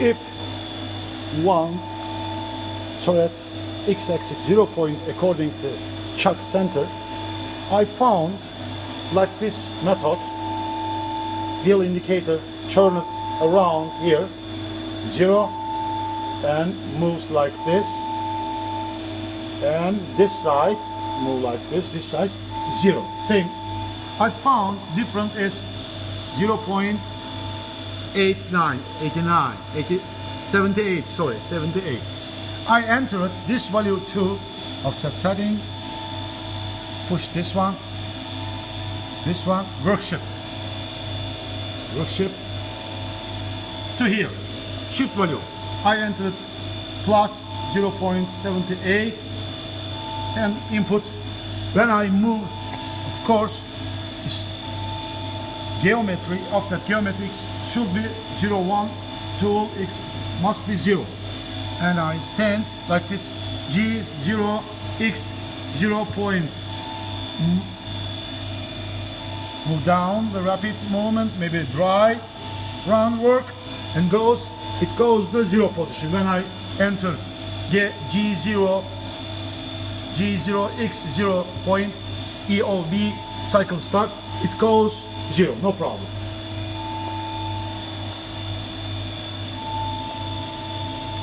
if want turret x-axis 0 point according to chuck center I found like this method wheel indicator turn it around here zero and moves like this and this side move like this this side zero same. I found different is 0 0.89 89 80, 78 sorry 78 I entered this value to offset setting. Push this one this one work shift. Work shift to here shift value. I entered plus 0.78 and input. When I move of course geometry offset geometrics should be 0 1 tool x must be 0 and I send like this G0 X 0 point. Mm. Move down the rapid movement maybe dry run work and goes it goes the zero position. When I enter get G0 G0 X 0 point EOB cycle start it goes zero no problem